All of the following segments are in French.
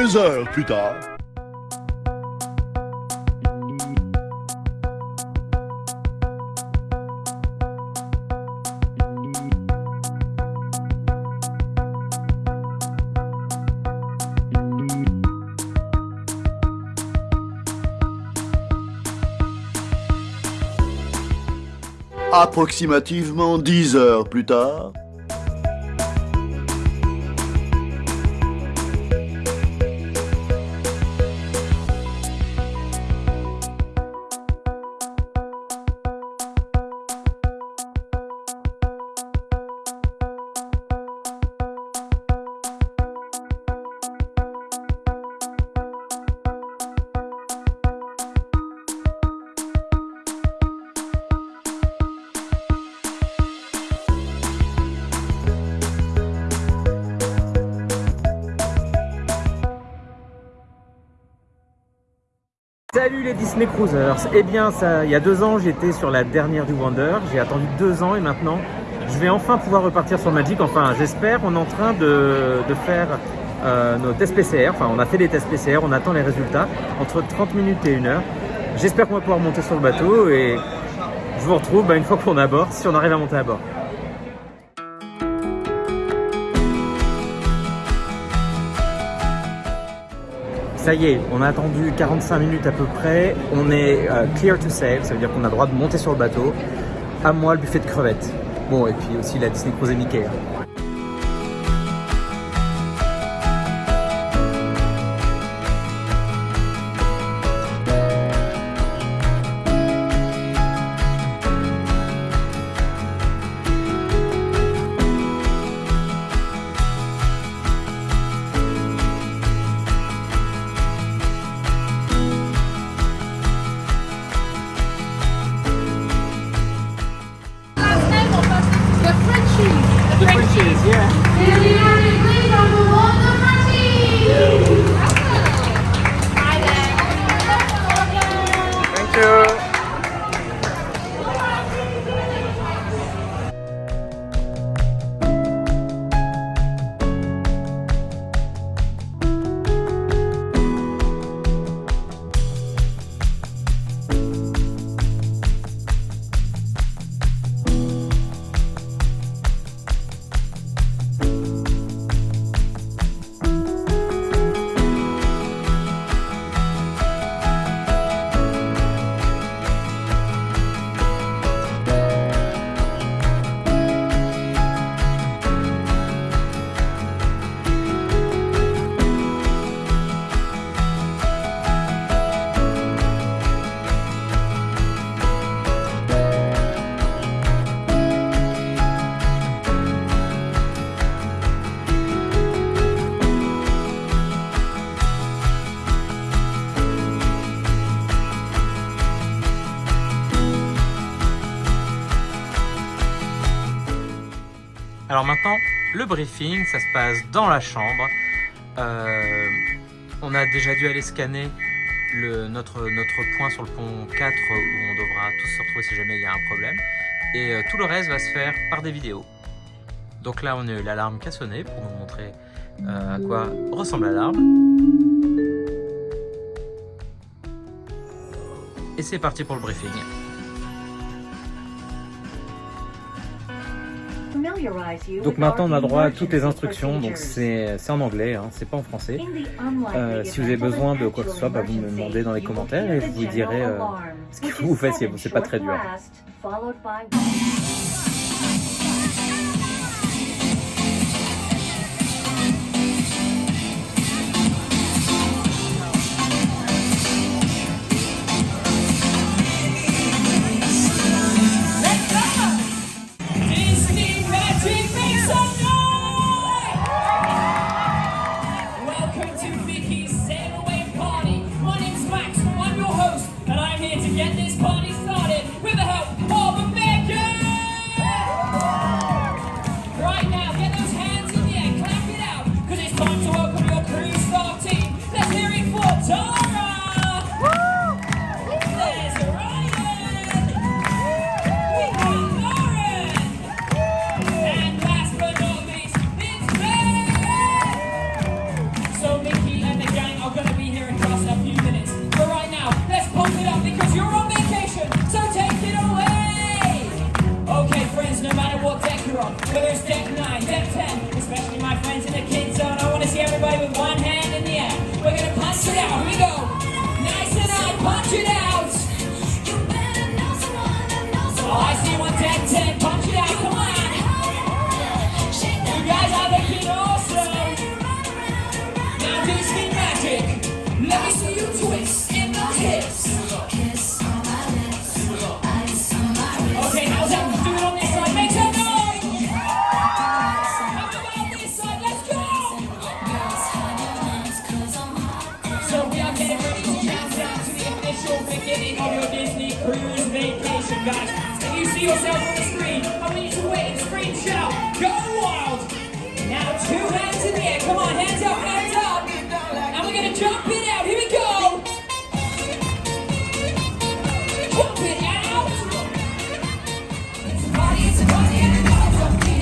Deux heures plus tard. Approximativement dix heures plus tard. Salut les Disney Cruisers Eh bien, ça, il y a deux ans, j'étais sur la dernière du Wonder. J'ai attendu deux ans et maintenant, je vais enfin pouvoir repartir sur Magic. Enfin, j'espère. On est en train de, faire euh, nos tests PCR. Enfin, on a fait des tests PCR. On attend les résultats entre 30 minutes et 1 heure. J'espère qu'on va pouvoir monter sur le bateau et je vous retrouve bah, une fois qu'on est à bord, si on arrive à monter à bord. Ça y est, on a attendu 45 minutes à peu près. On est euh, clear to sail, ça veut dire qu'on a le droit de monter sur le bateau. À moi, le buffet de crevettes. Bon, et puis aussi la Disney Cruise Mickey. hein. Alors maintenant, le briefing, ça se passe dans la chambre. Euh, on a déjà dû aller scanner notre, notre point sur le pont 4 où on devra tous se retrouver si jamais il y a un problème. Et euh, tout le reste va se faire par des vidéos. Donc là, on a eu l'alarme qui a sonné pour vous montrer euh, à quoi ressemble l'alarme. Et c'est parti pour le briefing. Donc maintenant on a droit à toutes les instructions, donc c'est en anglais, hein, c'est pas en français. Euh, si vous avez besoin de quoi que ce soit, bah, vous me demandez dans les commentaires et je vous dirai euh, ce qu'il faut que vous fassiez, c'est pas très dur.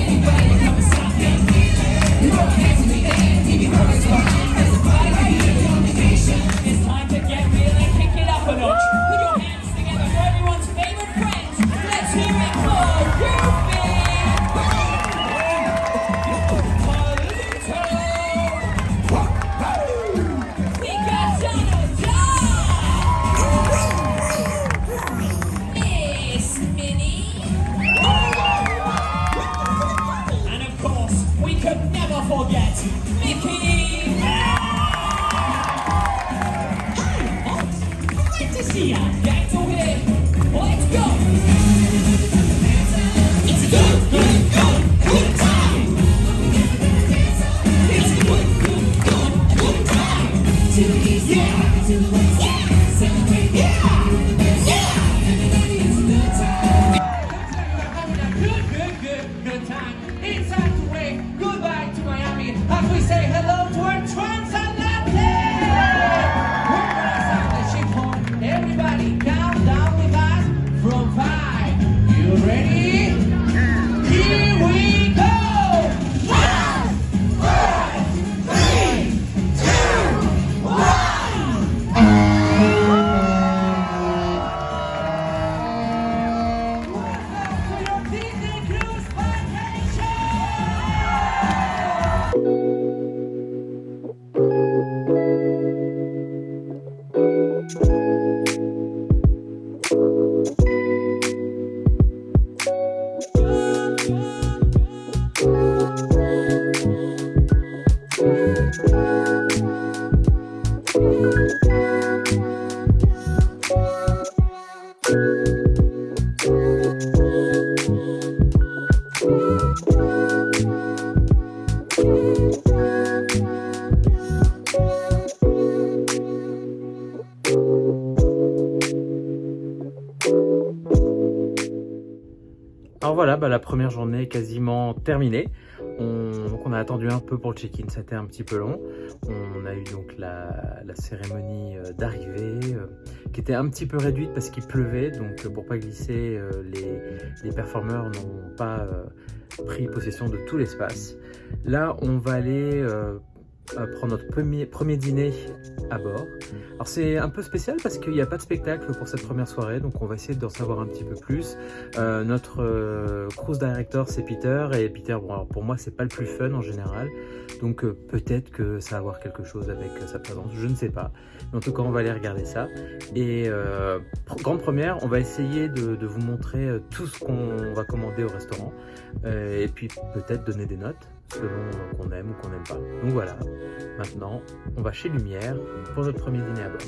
Anyway. Come and stop me. You don't have to be there. Alors voilà, bah, la première journée est quasiment terminée. On, donc on a attendu un peu pour le check-in, c'était un petit peu long. On a eu donc la, cérémonie euh, d'arrivée euh, qui était un petit peu réduite parce qu'il pleuvait. Donc euh, pour pas glisser, les, les performeurs n'ont pas pris possession de tout l'espace. Là, on va aller euh, prendre notre premier, premier dîner à bord. Alors c'est un peu spécial parce qu'il n'y a pas de spectacle pour cette première soirée, donc on va essayer d'en savoir un petit peu plus. Euh, notre euh, cruise director c'est Peter et Peter, bon alors pour moi c'est pas le plus fun en général, donc peut-être que ça va avoir quelque chose avec sa présence, je ne sais pas. Mais en tout cas on va aller regarder ça. Et grande première, on va essayer de, vous montrer tout ce qu'on va commander au restaurant et puis peut-être donner des notes selon euh, qu'on aime ou qu'on n'aime pas. Donc voilà, maintenant on va chez Lumière pour notre premier dîner à bord.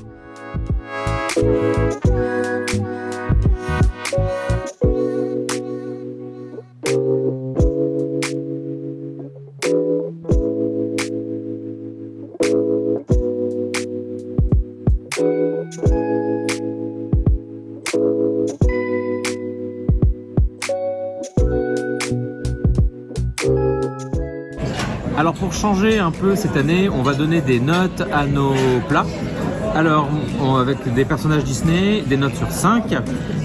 Alors pour changer un peu cette année, on va donner des notes à nos plats. Alors avec des personnages Disney, des notes sur 5.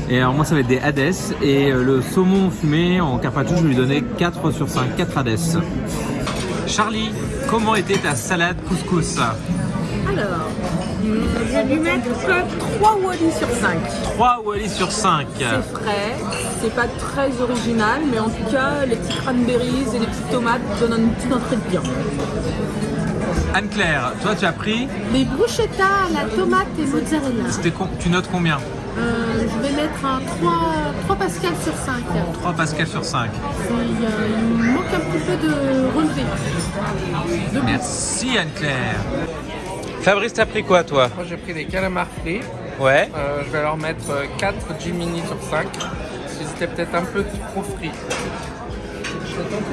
Et alors moi ça va être des Hades. Et euh, le saumon fumé en carpaccio, je vais lui donner 4 sur 5, 4 Hades. Charlie, comment était ta salade couscous? Alors, je vais lui mettre 3 Wally sur 5. 3 Wally sur 5. C'est frais, c'est pas très original, mais en tout cas, les petits cranberries et les petites tomates donnent une petite entrée de bien. Anne-Claire, toi tu as pris, Les bruschetta à la tomate et mozzarella. c'était tu notes combien Euh, je vais mettre un 3, 3 pascal sur 5. 3 Pascal sur 5. Il, y a- il manque un petit peu de relevé. De. Merci Anne-Claire. Fabrice, t'as pris quoi toi Moi j'ai pris des calamars frits, Ouais. Euh, je vais leur mettre 4 Jiminy sur 5, ils étaient peut-être un peu trop frits.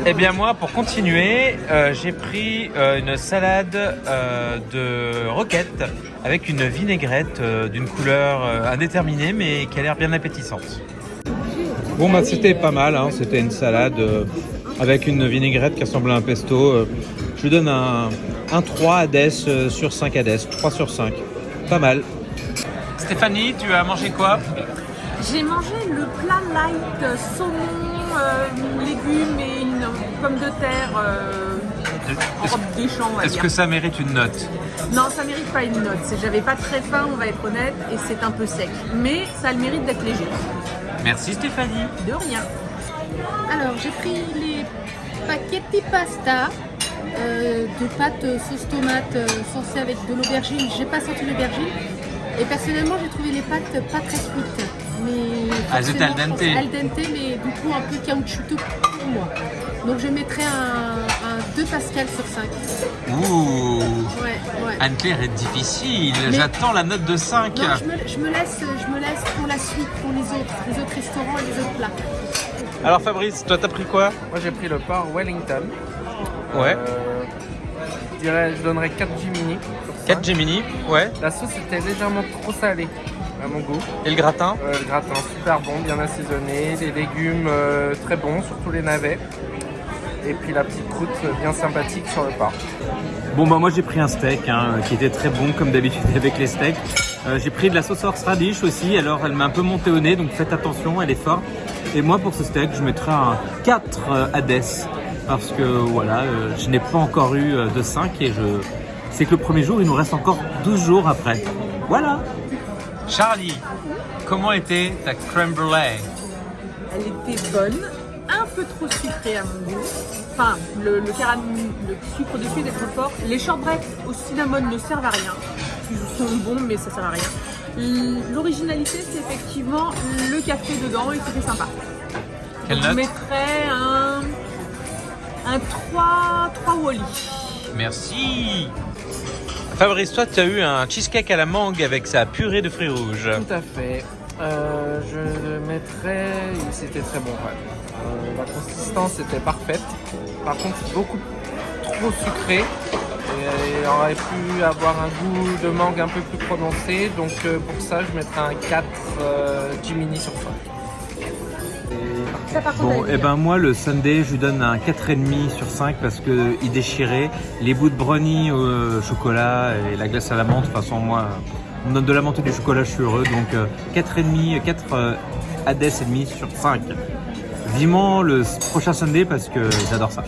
Eh bien moi, pour continuer, euh, j'ai pris euh, une salade euh, de roquette avec une vinaigrette euh, d'une couleur euh, indéterminée mais qui a l'air bien appétissante. Bon bah c'était pas mal, hein. c'était une salade euh, avec une vinaigrette qui ressemble à un pesto. euh. je lui donne un, un 3 Hades euh, sur 5 Hades, 3 sur 5. Pas mal. Stéphanie, tu as mangé quoi J'ai mangé le plat light euh, saumon, euh, légumes et une pomme de terre euh, en robe des champs, on va Est-ce que ça mérite une note Non, ça mérite pas une note. J'avais pas très faim, on va être honnête, et c'est un peu sec. Mais ça a le mérite d'être léger. Merci Stéphanie. De rien. Alors, j'ai pris les spaghetti pasta euh, de pâtes euh, sauce tomate euh, saucées avec de l'aubergine. J'ai pas senti l'aubergine. Et personnellement, j'ai trouvé les pâtes pas très cuites. Mais Ah, elles étaient al dente. Al dente, mais du coup un peu caoutchouteux pour moi. Donc je mettrais un, un 2 Pascal sur 5. Ouh Ouais, ouais. Anne-Claire est difficile, j'attends la note de 5. Non, je me, je me laisse, je me laisse pour la suite, pour les autres, les autres restaurants et les autres plats. Alors Fabrice, toi t'as pris quoi? Moi j'ai pris le porc Wellington. Ouais. Euh, je dirais, je donnerais 4 Jiminy. sur 4 cinq. Gemini, ouais. La sauce était légèrement trop salée à mon goût. Et le gratin Euh, le gratin super bon, bien assaisonné, les légumes euh, très bons, surtout les navets. Et puis la petite croûte euh, bien sympathique sur le porc. Bon bah moi j'ai pris un steak hein, qui était très bon comme d'habitude avec les steaks. Euh, j'ai pris de la sauce horseradish aussi, alors elle m'a un peu monté au nez donc faites attention, elle est forte. Et moi pour ce steak je mettrais un 4 euh, Hades parce que voilà, euh, je n'ai pas encore eu euh, de 5 et je c'est que le premier jour il nous reste encore 12 jours après. Voilà Charlie, comment était ta crème brûlée? Elle était bonne, un peu trop sucrée à mon goût. Enfin, le, le, caram- le sucre dessus était trop fort. Les shortbreads au cinnamon ne servent à rien. Ils sont bons, mais ça sert à rien. L'originalité, c'est effectivement le café dedans et c'était sympa. Quelle Je note? mettrais un, un 3, 3 Wally. Merci Fabrice, toi tu as eu un cheesecake à la mangue avec sa purée de fruits rouges. Tout à fait. Euh, je le mettrais. C'était très bon, ouais. Euh, la consistance était parfaite. Par contre, beaucoup trop sucré. Et il aurait pu avoir un goût de mangue un peu plus prononcé. Donc euh, pour ça, je mettrais un 4 euh, Jiminy sur 5. Ça, par contre, Bon, et bien. ben moi le Sunday, je lui donne un 4,5 sur 5 parce que il déchirait. Les bouts de brownie au euh, chocolat et la glace à la menthe, de toute façon, moi, on me donne de la menthe et du chocolat, je suis heureux. Donc euh, 4,5, 4 euh, Hades et demi sur 5. Vivement le prochain Sunday parce que j'adore ça.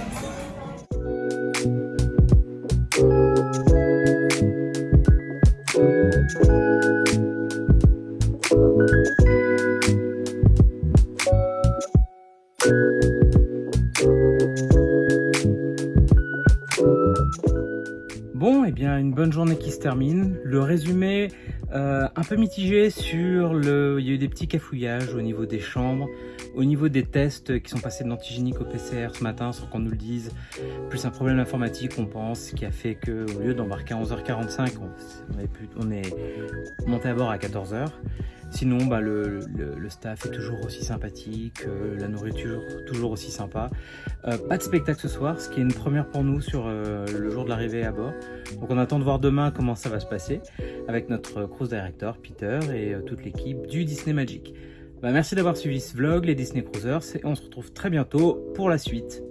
Une bonne journée qui se termine. Le résumé euh, un peu mitigé sur le. Il y a eu des petits cafouillages au niveau des chambres, au niveau des tests qui sont passés de l'antigénique au PCR ce matin sans qu'on nous le dise. Plus un problème informatique, on pense, qui a fait que au lieu d'embarquer à 11h45, on, on, est plus- on est monté à bord à 14h. Sinon, bah, le, staff est toujours aussi sympathique, euh, la nourriture toujours aussi sympa. Euh, pas de spectacle ce soir, ce qui est une première pour nous sur euh, le jour de l'arrivée à bord. Donc on attend de voir demain comment ça va se passer avec notre cruise director Peter et toute l'équipe du Disney Magic. Bah, merci d'avoir suivi ce vlog, les Disney Cruisers, et on se retrouve très bientôt pour la suite.